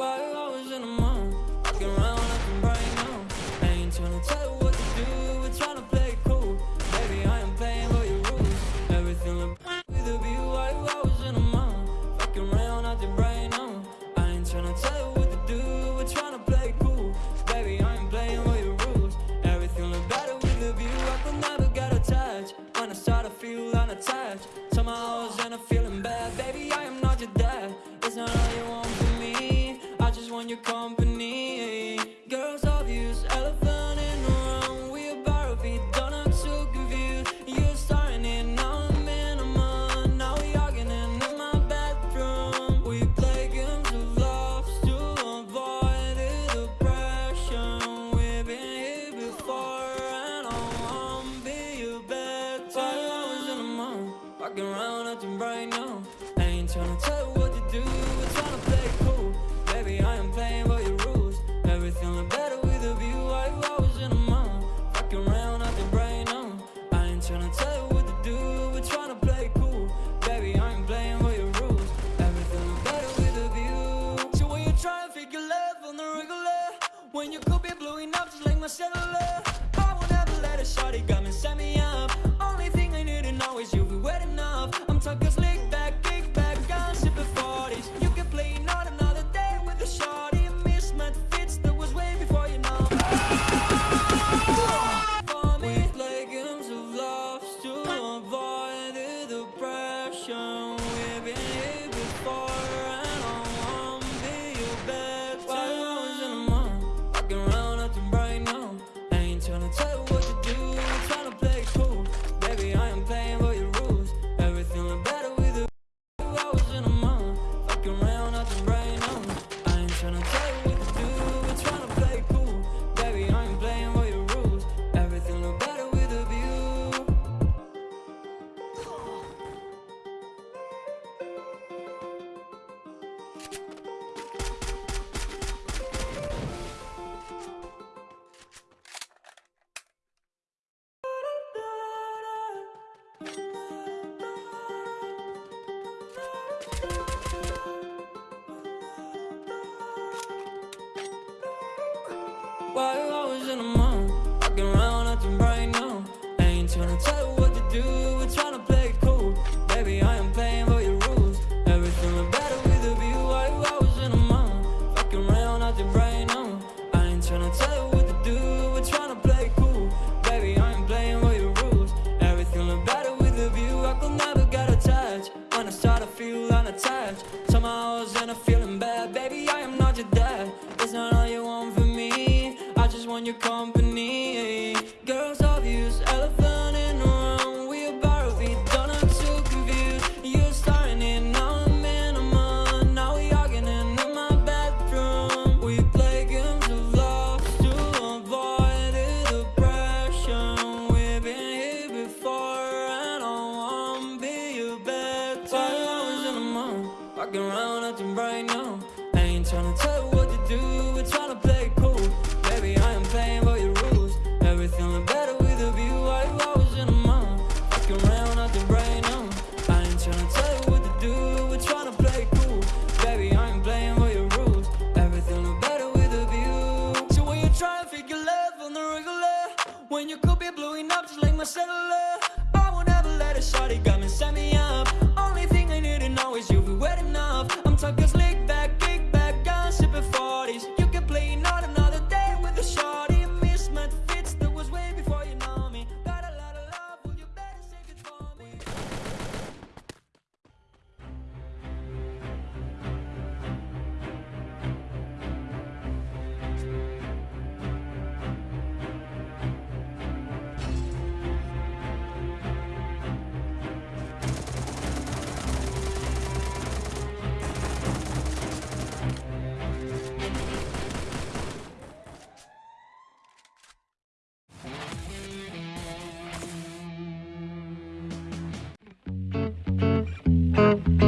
Five hours in a month walking around looking bright now. I ain't tryna tell you what to do We're tryna play it cool. Baby, I am playing by your rules. Everything with view hours in bright now. I ain't tryna tell you what to do We're tryna play it cool. Baby, I ain't playing by your rules. Everything look better with a view I could never get attached When I start to feel unattached. Somehow I was in a feeling Why you always in the mood? Fucking around acting right now. I ain't tryna tell you what to do, we're tryna play it cool. Baby, I am playing by your rules. Everything better with a view. Why you always in the mood? Fucking around acting right now. I ain't tryna tell you what to do, we're tryna play it cool. Baby, I am playing by your rules. Everything look better with a view. I could never get attached. When I start to feel unattached, somehow I was in a feeling. Thank you.